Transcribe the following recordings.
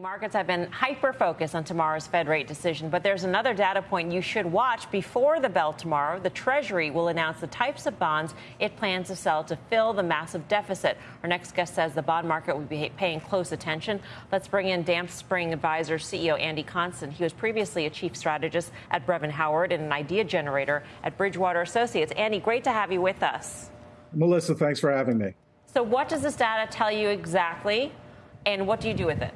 Markets have been hyper focused on tomorrow's Fed rate decision, but there's another data point you should watch before the bell tomorrow. The Treasury will announce the types of bonds it plans to sell to fill the massive deficit. Our next guest says the bond market will be paying close attention. Let's bring in Damp Spring Advisors CEO Andy Constan. He was previously a chief strategist at Brevan Howard and an idea generator at Bridgewater Associates. Andy, great to have you with us. Melissa, thanks for having me. So, what does this data tell you exactly, and what do you do with it?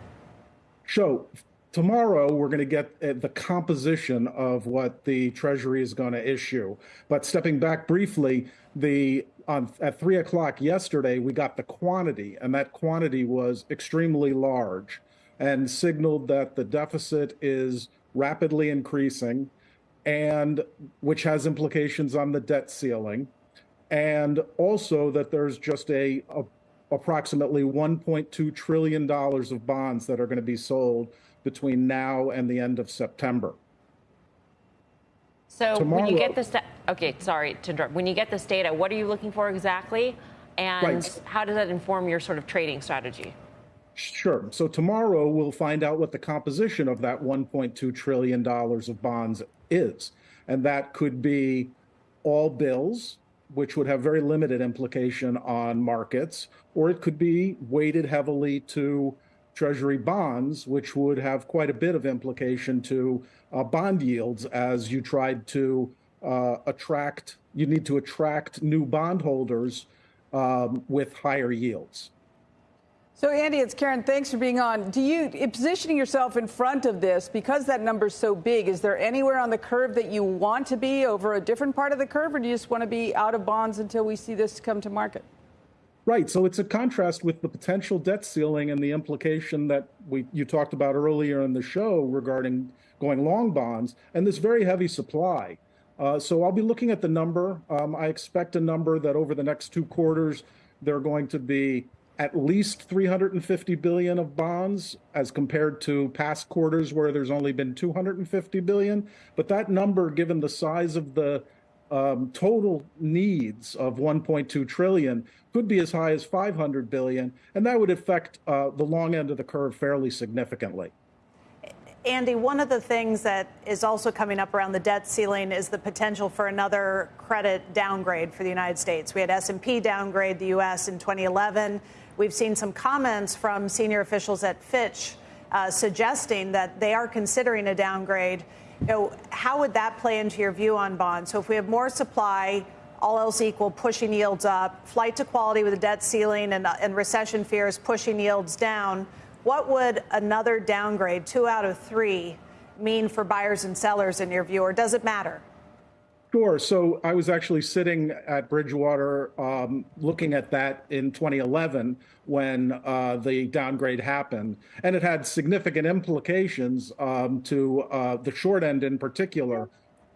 So tomorrow we're going to get uh, the composition of what the Treasury is going to issue. But stepping back briefly, the on at three o'clock yesterday we got the quantity, and that quantity was extremely large, and signaled that the deficit is rapidly increasing, and which has implications on the debt ceiling, and also that there's just a, a approximately $1.2 trillion of bonds that are going to be sold between now and the end of September. So Tomorrow, when you get this, okay, sorry to interrupt. When you get this data, what are you looking for exactly, and right. how does that inform your sort of trading strategy? Sure. So tomorrow we'll find out what the composition of that 1.2 trillion dollars of bonds is, and that could be all bills, which would have very limited implication on markets, or it could be weighted heavily to Treasury bonds, which would have quite a bit of implication to uh, bond yields as you tried to uh, attract, you need to attract new bondholders um, with higher yields. So, Andy, it's Karen. Thanks for being on. Do you, positioning yourself in front of this, because that number's so big, is there anywhere on the curve that you want to be over a different part of the curve, or do you just want to be out of bonds until we see this come to market? Right. So it's a contrast with the potential debt ceiling and the implication that we you talked about earlier in the show regarding going long bonds and this very heavy supply. Uh, so I'll be looking at the number. Um, I expect a number that over the next two quarters, there are going to be at least 350 billion of bonds as compared to past quarters where there's only been 250 billion. But that number, given the size of the um, total needs of 1.2 trillion, could be as high as 500 billion, and that would affect uh, the long end of the curve fairly significantly. Andy, one of the things that is also coming up around the debt ceiling is the potential for another credit downgrade for the United States. We had S&P downgrade the U.S. in 2011. We've seen some comments from senior officials at Fitch uh, suggesting that they are considering a downgrade. You know, how would that play into your view on bonds? So if we have more supply, all else equal, pushing yields up, flight to quality with a debt ceiling and, uh, and recession fears pushing yields down, what would another downgrade, two out of three, mean for buyers and sellers in your view, or does it matter? Sure. So I was actually sitting at Bridgewater um, looking at that in 2011 when uh, the downgrade happened. And it had significant implications um, to uh, the short end in particular,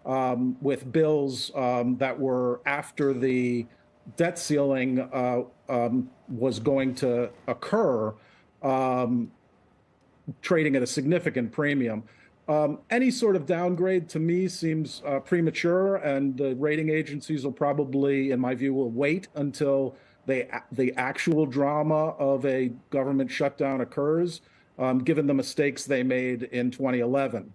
um, with bills um, that were after the debt ceiling uh, um, was going to occur, um, trading at a significant premium. Um, any sort of downgrade to me seems uh, premature, and the rating agencies will probably, in my view, will wait until they, the actual drama of a government shutdown occurs, um, given the mistakes they made in 2011.